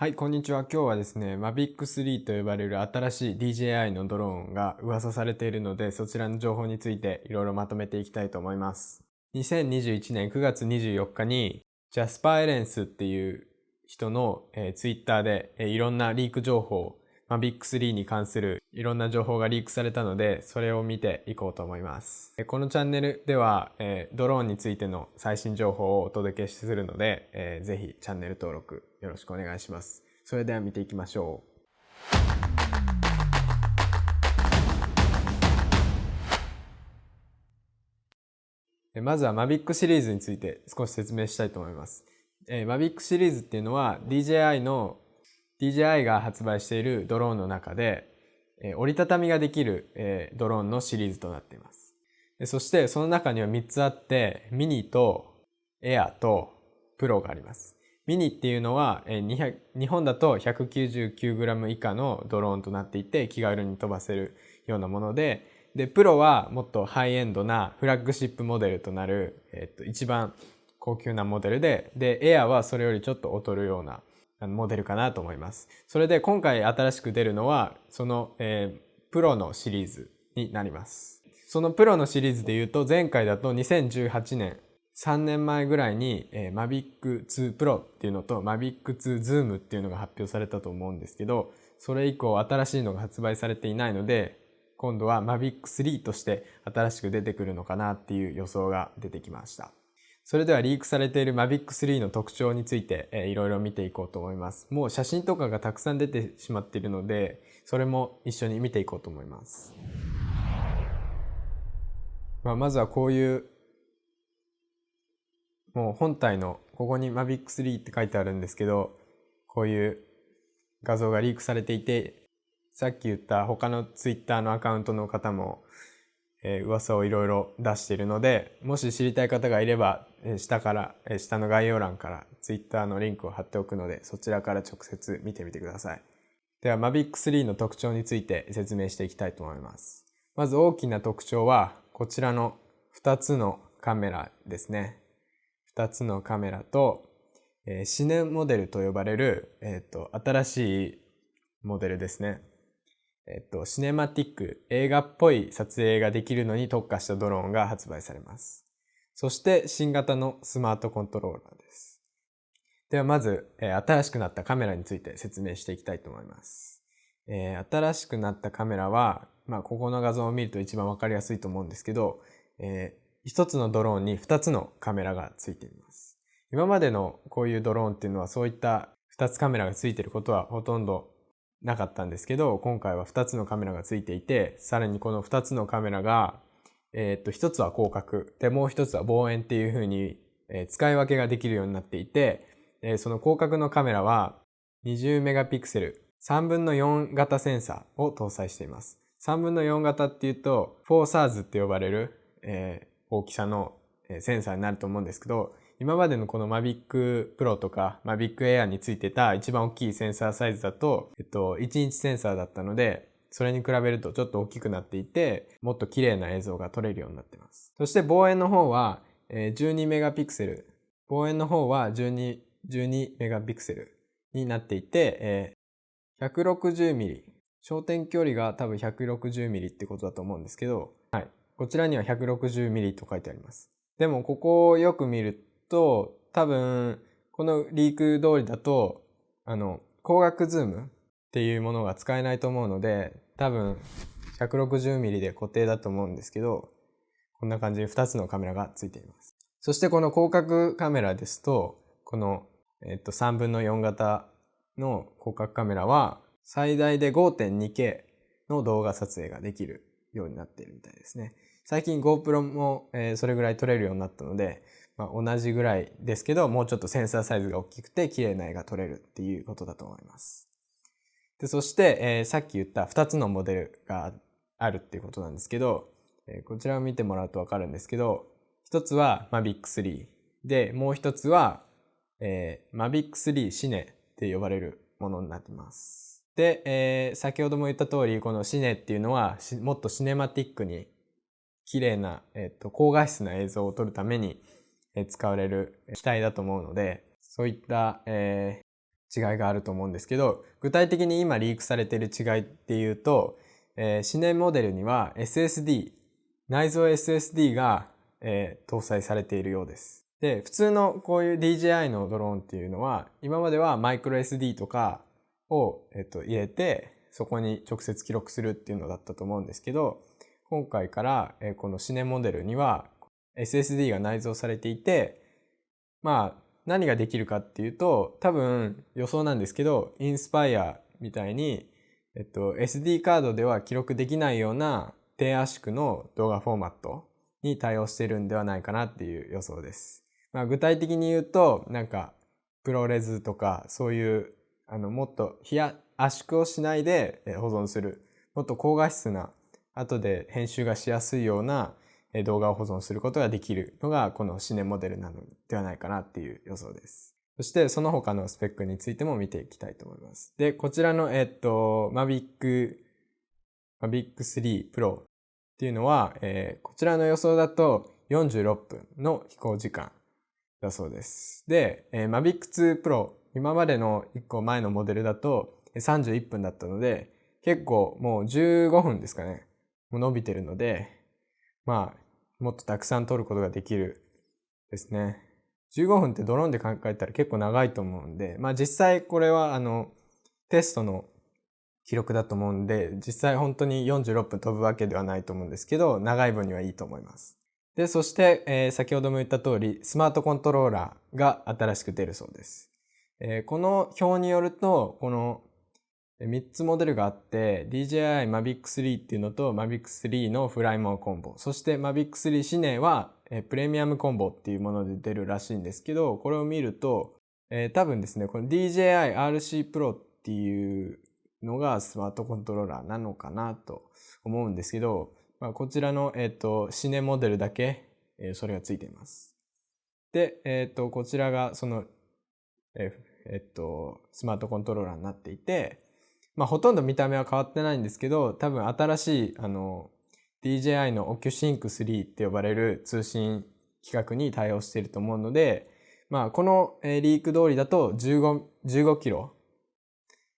はい、こんにちは。今日はですね、Mavic 3と呼ばれる新しい DJI のドローンが噂されているので、そちらの情報についていろいろまとめていきたいと思います。2021年9月24日に、ジャスパーエレンスっていう人の、えー、Twitter で、えー、いろんなリーク情報、Mavic 3に関するいろんな情報がリークされたので、それを見ていこうと思います。このチャンネルでは、えー、ドローンについての最新情報をお届けするので、えー、ぜひチャンネル登録よろしくお願いします。それでは見ていきましょう。まずは Mavic シリーズについて少し説明したいと思います。えー、Mavic シリーズっていうのは DJI の DJI が発売しているドローンの中で、えー、折りたたみができる、えー、ドローンのシリーズとなっています。そしてその中には3つあってミニとエアとプロがあります。ミニっていうのは、えー、日本だと 199g 以下のドローンとなっていて気軽に飛ばせるようなものででプロはもっとハイエンドなフラッグシップモデルとなる、えー、と一番高級なモデルででエアはそれよりちょっと劣るようなモデルかなと思います。それで今回新しく出るのはその、えー、プロのシリーズになります。そのプロのシリーズで言うと前回だと2018年3年前ぐらいに、えー、Mavic 2 Pro っていうのと Mavic 2 Zoom っていうのが発表されたと思うんですけど、それ以降新しいのが発売されていないので、今度は Mavic 3として新しく出てくるのかなっていう予想が出てきました。それではリークされている Mavic 3の特徴について、えー、いろいろ見ていこうと思います。もう写真とかがたくさん出てしまっているので、それも一緒に見ていこうと思います。まあ、まずはこういうもう本体のここに Mavic 3って書いてあるんですけどこういう画像がリークされていてさっき言った他の Twitter のアカウントの方も、えー、噂をいろいろ出しているのでもし知りたい方がいれば、えー、下から、えー、下の概要欄から Twitter のリンクを貼っておくのでそちらから直接見てみてください。では Mavic 3の特徴について説明していきたいと思います。まず大きな特徴はこちらの2つのカメラですね。2つのカメラと、えー、シネモデルと呼ばれる、えーと、新しいモデルですね。えっ、ー、と、シネマティック、映画っぽい撮影ができるのに特化したドローンが発売されます。そして新型のスマートコントローラーです。ではまず、えー、新しくなったカメラについて説明していきたいと思います。えー、新しくなったカメラは、まあ、ここの画像を見ると一番わかりやすいと思うんですけど、えー、一つのドローンに二つのカメラがついています。今までのこういうドローンっていうのはそういった二つカメラがついてることはほとんどなかったんですけど、今回は二つのカメラがついていて、さらにこの二つのカメラが、えー、っと、一つは広角、で、もう一つは望遠っていう風に、えー、使い分けができるようになっていて、えー、その広角のカメラは20メガピクセル、3分の4型センサーを搭載しています。3分の4型っていうと、フォーサーズって呼ばれる、え大きさのセンサーになると思うんですけど、今までのこの Mavic Pro とか Mavic Air についてた一番大きいセンサーサイズだと、えっと、1インチセンサーだったので、それに比べるとちょっと大きくなっていて、もっと綺麗な映像が撮れるようになっています。そして望遠の方は、12メガピクセル。望遠の方は12、12メガピクセルになっていて、160ミリ。焦点距離が多分160ミリってことだと思うんですけど、はい。こちらには 160mm と書いてあります。でもここをよく見ると多分このリーク通りだとあの光学ズームっていうものが使えないと思うので多分 160mm で固定だと思うんですけどこんな感じに2つのカメラがついています。そしてこの広角カメラですとこの、えっと、3分の4型の広角カメラは最大で 5.2K の動画撮影ができるようになっているみたいですね。最近 GoPro も、えー、それぐらい撮れるようになったので、まあ、同じぐらいですけど、もうちょっとセンサーサイズが大きくて綺麗な絵が撮れるっていうことだと思います。でそして、えー、さっき言った2つのモデルがあるっていうことなんですけど、えー、こちらを見てもらうとわかるんですけど、一つは Mavic 3で、もう一つは、えー、Mavic 3シネって呼ばれるものになってます。で、えー、先ほども言った通り、このシネっていうのはもっとシネマティックに綺麗な、えっと、高画質な映像を撮るために、使われる機体だと思うので、そういった、え違いがあると思うんですけど、具体的に今リークされている違いっていうと、えー、シネモデルには SSD、内蔵 SSD が、えー、搭載されているようです。で、普通のこういう DJI のドローンっていうのは、今まではマイクロ SD とかを、えっと、入れて、そこに直接記録するっていうのだったと思うんですけど、今回から、え、このシネモデルには SSD が内蔵されていて、まあ、何ができるかっていうと、多分予想なんですけど、インスパイアみたいに、えっと、SD カードでは記録できないような低圧縮の動画フォーマットに対応してるんではないかなっていう予想です。まあ、具体的に言うと、なんか、プロレスとか、そういう、あの、もっと圧縮をしないで保存する、もっと高画質な、後で編集がしやすいような動画を保存することができるのが、このシネモデルなのではないかなっていう予想です。そして、その他のスペックについても見ていきたいと思います。で、こちらの、えっと、Mavic、Mavic 3 Pro っていうのは、えー、こちらの予想だと46分の飛行時間だそうです。で、えー、Mavic 2 Pro、今までの1個前のモデルだと31分だったので、結構もう15分ですかね。伸びてるので、まあ、もっとたくさん撮ることができるですね。15分ってドローンで考えたら結構長いと思うんで、まあ実際これはあの、テストの記録だと思うんで、実際本当に46分飛ぶわけではないと思うんですけど、長い分にはいいと思います。で、そして、えー、先ほども言った通り、スマートコントローラーが新しく出るそうです。えー、この表によると、この3つモデルがあって、DJI Mavic 3っていうのと Mavic 3のフライモーコンボ、そして Mavic 3シネはプレミアムコンボっていうもので出るらしいんですけど、これを見ると、えー、多分ですね、この DJI RC Pro っていうのがスマートコントローラーなのかなと思うんですけど、まあ、こちらの、えっ、ー、と、シネモデルだけ、えー、それがついています。で、えっ、ー、と、こちらがその、ええっと、スマートコントローラーになっていて、まあ、ほとんど見た目は変わってないんですけど、多分新しい、あの、DJI の OcuSync3 って呼ばれる通信規格に対応していると思うので、まあ、このリーク通りだと15、15キロ、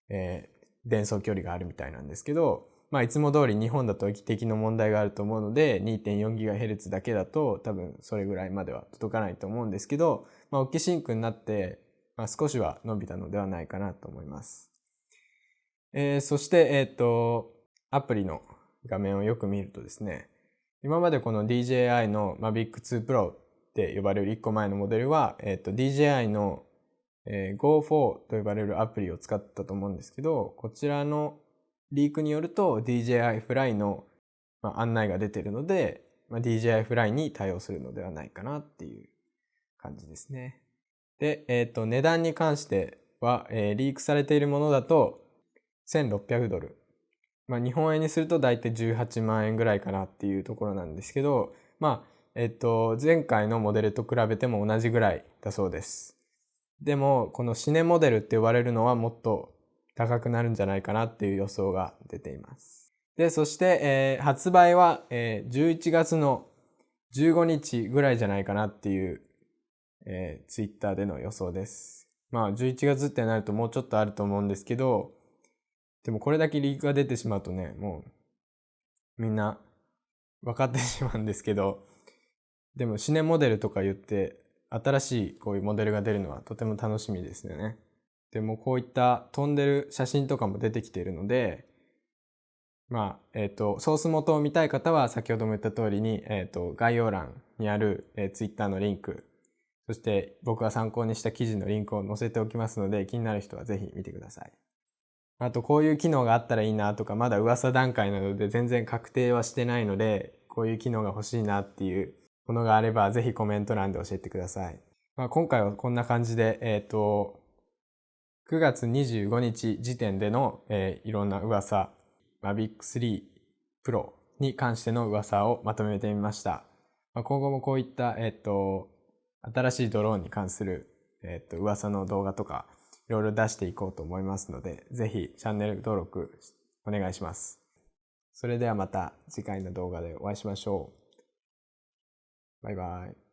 えー、伝送距離があるみたいなんですけど、まあ、いつも通り日本だと駅的の問題があると思うので、2.4GHz だけだと多分それぐらいまでは届かないと思うんですけど、まあ、オッケシンクになって、まあ、少しは伸びたのではないかなと思います。えー、そして、えっ、ー、と、アプリの画面をよく見るとですね、今までこの DJI の Mavic 2 Pro って呼ばれる1個前のモデルは、えっ、ー、と、DJI の、えー、Go4 と呼ばれるアプリを使ったと思うんですけど、こちらのリークによると DJI Fly の、まあ、案内が出てるので、まあ、DJI Fly に対応するのではないかなっていう感じですね。で、えっ、ー、と、値段に関しては、えー、リークされているものだと1600ドル。まあ、日本円にすると大体18万円ぐらいかなっていうところなんですけど、まあ、えっ、と、前回のモデルと比べても同じぐらいだそうです。でも、このシネモデルって呼ばれるのはもっと高くなるんじゃないかなっていう予想が出ています。で、そして、えー、発売は、えー、11月の15日ぐらいじゃないかなっていう、えー、ツイッターでの予想です。まあ、11月ってなるともうちょっとあると思うんですけど、でもこれだけリークが出てしまうとね、もう、みんな分かってしまうんですけど、でもシネモデルとか言って、新しいこういうモデルが出るのはとても楽しみですよね。でもこういった飛んでる写真とかも出てきているので、まあ、えっ、ー、と、ソース元を見たい方は先ほども言った通りに、えっ、ー、と、概要欄にある、えー、Twitter のリンク、そして僕が参考にした記事のリンクを載せておきますので、気になる人はぜひ見てください。あと、こういう機能があったらいいなとか、まだ噂段階なので全然確定はしてないので、こういう機能が欲しいなっていうものがあれば、ぜひコメント欄で教えてください。まあ、今回はこんな感じで、えっ、ー、と、9月25日時点での、えー、いろんな噂、Mavic 3 Pro に関しての噂をまとめてみました。まあ、今後もこういった、えっ、ー、と、新しいドローンに関する、えっ、と、噂の動画とか、いろいろ出していこうと思いますので、ぜひチャンネル登録お願いします。それではまた次回の動画でお会いしましょう。バイバイ。